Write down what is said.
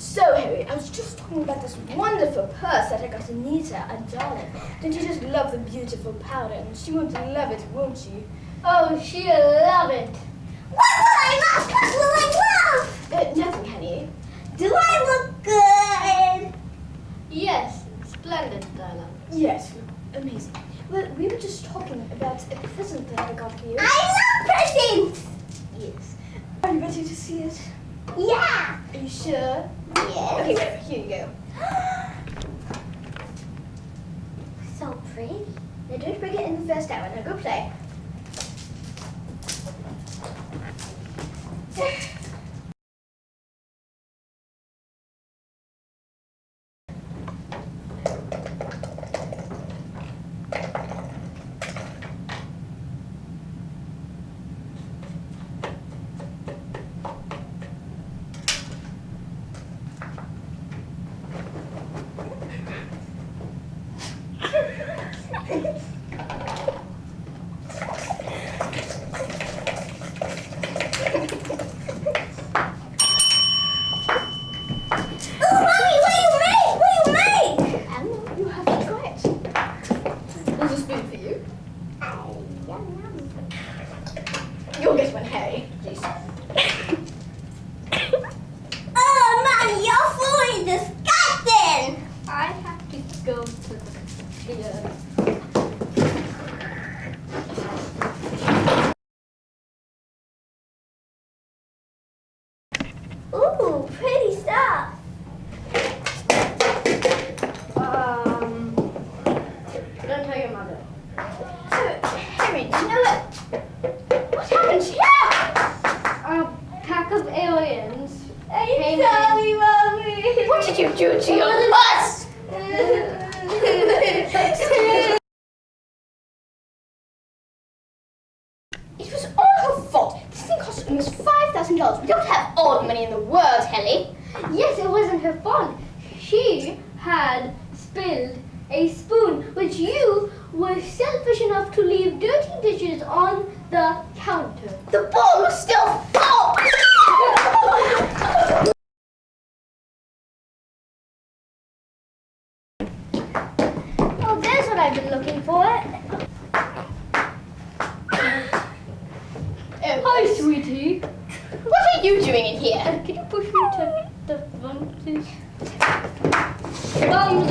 So, Harry, I was just talking about this wonderful purse that I got Anita and Darling. Don't you just love the beautiful powder? And she won't love it, won't she? Oh, she'll love it. What will I love? What will I love? Uh, nothing, honey. Do I look good? Yes, splendid, darling. Yes, amazing. Well, we were just talking about a present that I got for you. I love presents. Yes. Are you ready to see it? Yeah. Are you sure? Yes. Okay, wait, here you go. So pretty. Now don't break it in the first hour. Now go play. Oh, mommy, what do you make? What do you make? I don't know. You have to try it. There's a spoon for you. One, Harry. Please. Oh, mommy, your food is disgusting. I have to go to the theater. Ooh, pretty stuff. Um, don't tell your mother. So, Harry, do you know? What happened here? Of aliens I'm came sorry, mommy. What did you do to your bus? It was all her fault. This thing cost almost five thousand dollars. We don't have all the money in the world, Helly. Yes, it wasn't her fault. She had spilled a spoon, which you were selfish enough to leave dirty dishes on the counter. The ball was still full. Oh, there's what I've been looking for. Oh, Hi, sweetie. what are you doing in here? Can you push me to the front, please? Thumbs